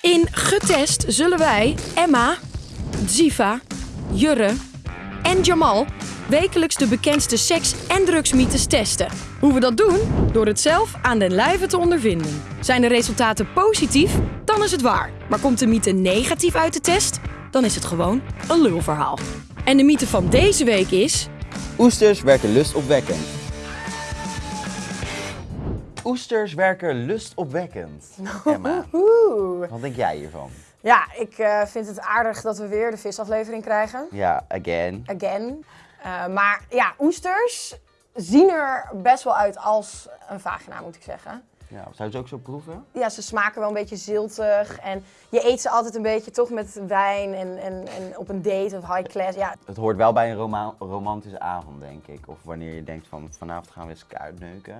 In Getest zullen wij Emma, Ziva, Jurre en Jamal wekelijks de bekendste seks- en drugsmythes testen. Hoe we dat doen? Door het zelf aan den lijve te ondervinden. Zijn de resultaten positief? Dan is het waar. Maar komt de mythe negatief uit de test? Dan is het gewoon een lulverhaal. En de mythe van deze week is... Oesters werken lustopwekkend. Oesters werken lustopwekkend. Emma, wat denk jij hiervan? Ja, ik eh, vind het aardig dat we weer de visaflevering krijgen. Ja, again. Again. Eh, maar ja, oesters zien er best wel uit als een vagina, moet ik zeggen. Ja, zou je ze ook zo proeven? Ja, ze smaken wel een beetje ziltig. En je eet ze altijd een beetje toch met wijn en, en, en op een date of high class. Ja, Het hoort wel bij een roma- romantische avond, denk ik. Of wanneer je denkt van vanavond gaan we eens uitneuken.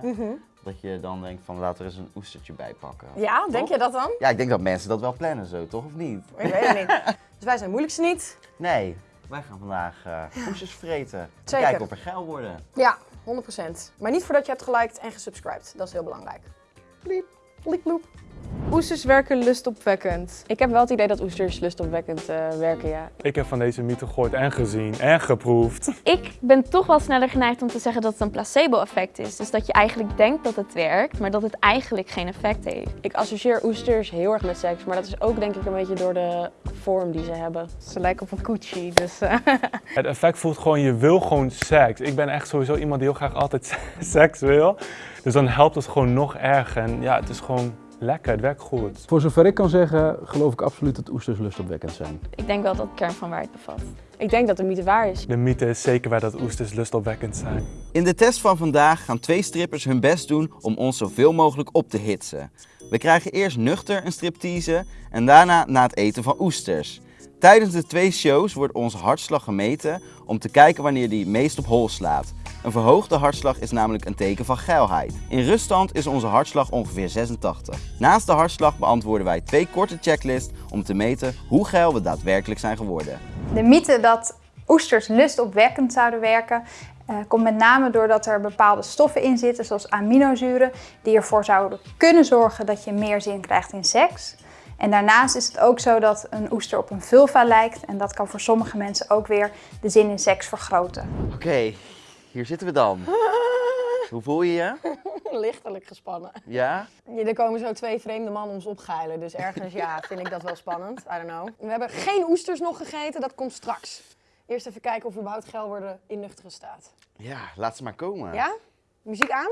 Dat je dan denkt van laten we eens een oestertje bijpakken. Ja denk je dat dan? Ja, ik denk dat mensen dat wel plannen zo, toch? Of niet? Ik weet het niet. Dus wij zijn moeilijkste niet. Nee, wij gaan vandaag eh oesters vreten. En Zeker. Kijken of we geil worden. Ja, 100%. Maar niet voordat je hebt geliked en gesubscribed. Dat is heel belangrijk. Bliep, bliep, bloep. Oesters werken lustopwekkend. Ik heb wel het idee dat oesters lustopwekkend eh, werken, ja. Ik heb van deze mythe gehoord en gezien en geproefd. Ik ben toch wel sneller geneigd om te zeggen dat het een placebo-effect is. Dus dat je eigenlijk denkt dat het werkt, maar dat het eigenlijk geen effect heeft. Ik associeer oesters heel erg met seks, maar dat is ook denk ik een beetje door de vorm die ze hebben. Ze lijken op een koetsie, dus... eh, Het effect voelt gewoon, je wil gewoon seks. Ik ben echt sowieso iemand die heel graag altijd seks wil. Dus dan helpt het gewoon nog erger. En ja, het is gewoon lekker, het werkt goed. Voor zover ik kan zeggen, geloof ik absoluut dat oesters lustopwekkend zijn. Ik denk wel dat het kern van waarheid bevat. ik denk dat de mythe waar is. De mythe is zeker waar dat oesters lustopwekkend zijn. In de test van vandaag gaan twee strippers hun best doen om ons zoveel mogelijk op te hitsen. We krijgen eerst nuchter een striptease en daarna na het eten van oesters. Tijdens de twee shows wordt onze hartslag gemeten om te kijken wanneer die meest op hol slaat. Een verhoogde hartslag is namelijk een teken van geilheid. In ruststand is onze hartslag ongeveer 86. Naast de hartslag beantwoorden wij twee korte checklists om te meten hoe geil we daadwerkelijk zijn geworden. De mythe dat oesters lustopwekkend zouden werken eh, komt met name doordat er bepaalde stoffen in zitten, zoals aminozuren, die ervoor zouden kunnen zorgen dat je meer zin krijgt in seks. En daarnaast is het ook zo dat een oester op een vulva lijkt en dat kan voor sommige mensen ook weer de zin in seks vergroten. Oké, hier zitten we dan. Hoe voel je je? Lichtelijk gespannen. Ja? Ja, er komen zo twee vreemde mannen ons opgeilen. Dus ergens, ja, vind ik dat wel spannend. I don't know. We hebben geen oesters nog gegeten, dat komt straks. Eerst even kijken of we überhaupt worden in nuchtere staat. Ja, laat ze maar komen. Ja? Muziek aan?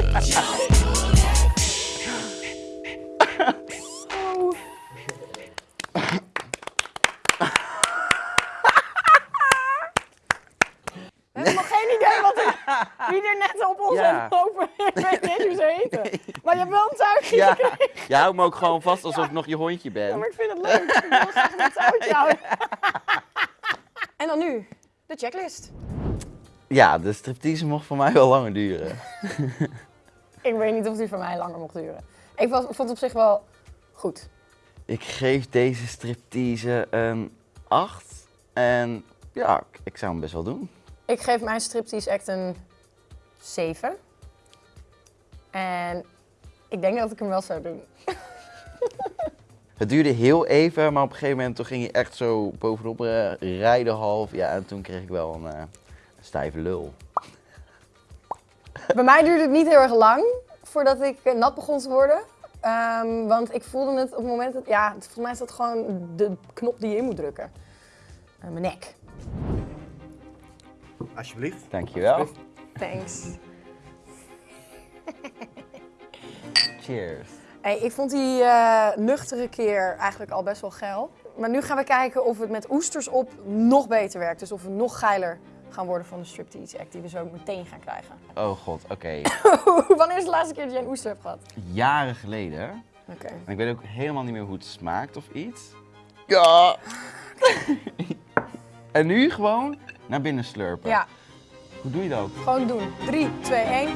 je houdt me ook gewoon vast alsof ik nog je hondje Ja, maar ben. ik vind het leuk. Ik wil graag. En dan nu, de checklist. Ja, de striptease mocht voor mij wel langer duren. Ik weet niet of die van mij langer mocht duren. Ik vond het op zich wel goed. Ik geef deze striptease een 8. En ja, ik- ik zou hem best wel doen. Ik geef mijn striptease act een 7. En ik denk dat ik hem wel zou doen. Het duurde heel even, maar op een gegeven moment toen ging je echt zo bovenop eh, rijden half. Ja, en toen kreeg ik wel een, eh, een stijve lul. Bij mij duurde het niet heel erg lang voordat ik eh, nat begon te worden. Ehm, want ik voelde het op het moment dat, ja, volgens mij is dat gewoon de knop die je in moet drukken. Eh, mijn nek. Alsjeblieft. Dankjewel. Thanks. Cheers. Hey, ik vond die eh, nuchtere keer eigenlijk al best wel geil. Maar nu gaan we kijken of het met oesters op nog beter werkt. Dus of we nog geiler gaan worden van de striptease act die we zo meteen gaan krijgen. Oh god, oké. Wanneer is de laatste keer dat jij een oester hebt gehad? Jaren geleden. Oké. En ik weet ook helemaal niet meer hoe het smaakt of iets. Ja. en nu gewoon naar binnen slurpen. Ja, Hoe doe je dat? gewoon doen. 3, 2, 1.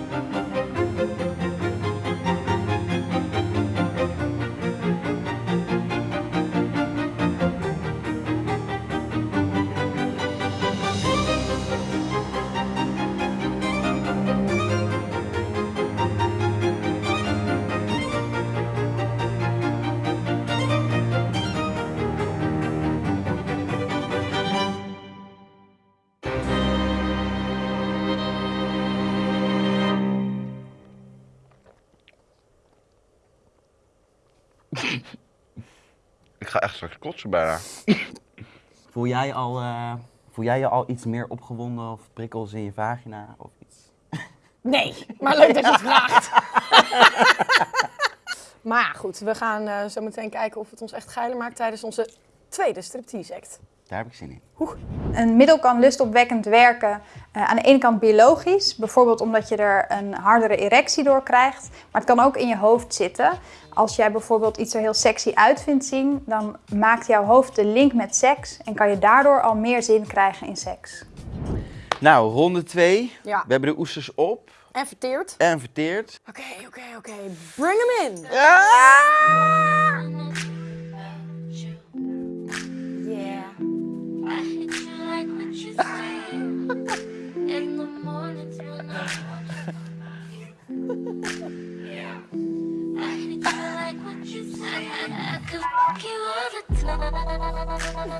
Ik ga echt straks kotsen bijna. voel, jij al, eh, voel jij je al iets meer opgewonden of prikkels in je vagina of iets? Nee, maar leuk dat je het vraagt. maar ja, goed, we gaan eh, zo meteen kijken of het ons echt geiler maakt tijdens onze tweede striptease act. Daar heb ik zin in. Een middel kan lustopwekkend werken. eh, aan de ene kant biologisch, bijvoorbeeld omdat je er een hardere erectie door krijgt. Maar het kan ook in je hoofd zitten. Als jij bijvoorbeeld iets er heel sexy uit vindt zien, dan maakt jouw hoofd de link met seks en kan je daardoor al meer zin krijgen in seks. Nou, ronde 2. Ja. We hebben de oesters op En verteerd. en verteerd. Oké, oké, oké. Bring hem in.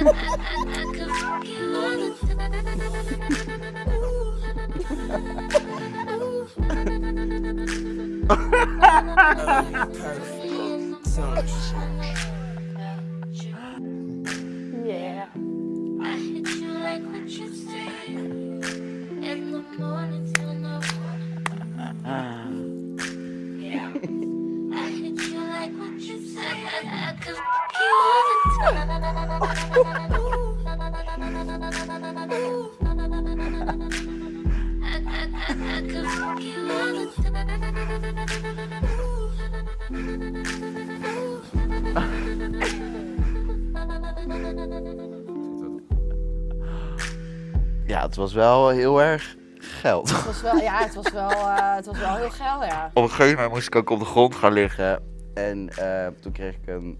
yeah. I hit you like what you say. In the morning till the morning. Yeah. I hit you like what you say. I, could you all the time. Ja, het was wel heel erg geld. Het was wel, ja, het was wel, eh, het was wel heel geil, ja. Op een gegeven moment moest ik ook op de grond gaan liggen. En eh, toen kreeg ik een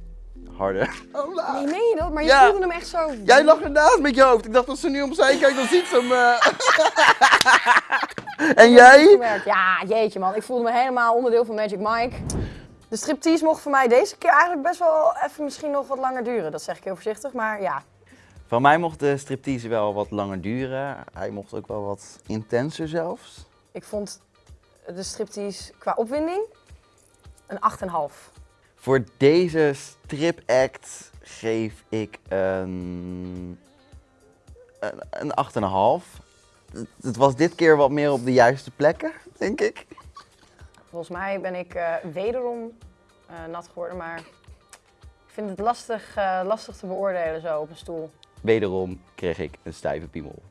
harde... Nee, meen je dat? Maar je Ja. voelde hem echt zo... Jij lag ernaast met je hoofd. Ik dacht als ze nu opzij kijkt, dan ziet ze hem. eh. en jij? Ja, jeetje man. Ik voelde me helemaal onderdeel van Magic Mike. De striptease mocht voor mij deze keer eigenlijk best wel even misschien nog wat langer duren. Dat zeg ik heel voorzichtig, maar ja. Van mij mocht de striptease wel wat langer duren. Hij mocht ook wel wat intenser zelfs. Ik vond de striptease qua opwinding een 8,5. Voor deze stripact geef ik een, een, een 8,5. Het- was dit keer wat meer op de juiste plekken, denk ik. Volgens mij ben ik eh, wederom eh, nat geworden, maar ik vind het lastig, eh, lastig te beoordelen zo op een stoel. Wederom kreeg ik een stijve piemel.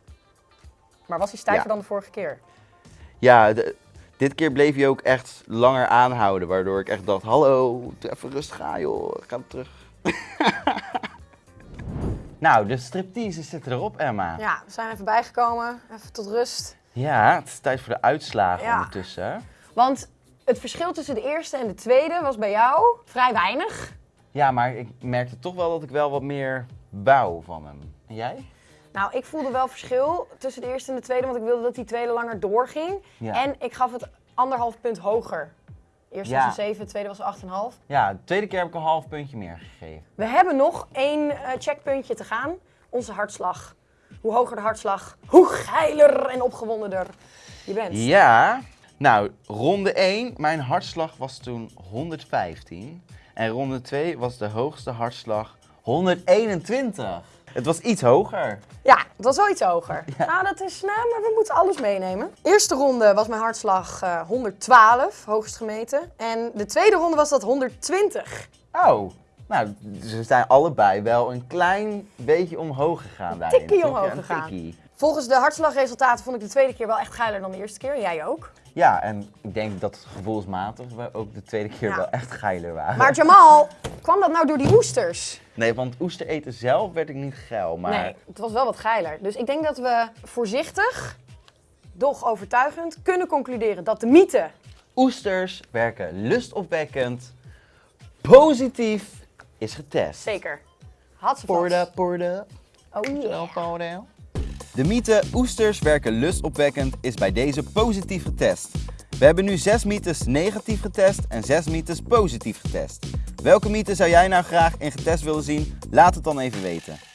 Maar was hij stijver Ja. dan de vorige keer? Ja, de- dit keer bleef hij ook echt langer aanhouden, waardoor ik echt dacht, hallo, even rustig aan joh, ik ga terug. nou, de striptease zitten erop, Emma. Ja, we zijn even bijgekomen, even tot rust. Ja, het is tijd voor de uitslagen Ja. ondertussen. Want het verschil tussen de eerste en de tweede was bij jou vrij weinig. Ja, maar ik merkte toch wel dat ik wel wat meer wou van hem. En jij? Nou, ik voelde wel verschil tussen de eerste en de tweede, want ik wilde dat die tweede langer doorging. Ja. En ik gaf het anderhalf punt hoger. Ja. was een 7, de tweede was 8,5. Ja, de tweede keer heb ik een half puntje meer gegeven. We hebben nog één eh, checkpuntje te gaan. Onze hartslag. Hoe hoger de hartslag, hoe geiler en opgewondener je bent. Ja, nou, ronde 1, mijn hartslag was toen 115. En ronde 2 was de hoogste hartslag 121. Het was iets hoger. Ja, het was wel iets hoger. Nou, dat is, nou, maar we moeten alles meenemen. Eerste ronde was mijn hartslag eh, 112, hoogst gemeten. En de tweede ronde was dat 120. Oh, nou, ze zijn allebei wel een klein beetje omhoog gegaan daarin. tikkie omhoog gegaan. Volgens de hartslagresultaten vond ik de tweede keer wel echt geiler dan de eerste keer. Jij ook. Ja, en ik denk dat gevoelsmatig we ook de tweede keer Ja. wel echt geiler waren. Maar Jamal, kwam dat nou door die oesters? Nee, want oester eten zelf werd ik niet geil, maar... Nee, het was wel wat geiler. Dus ik denk dat we voorzichtig, doch overtuigend, kunnen concluderen dat de mythe Oesters werken lustopwekkend, positief is getest. zeker had ze Porde, porde. Oh yeah. De mythe oesters werken lustopwekkend is bij deze positief getest. We hebben nu zes mythes negatief getest en zes mythes positief getest. Welke mythe zou jij nou graag in getest willen zien? Laat het dan even weten.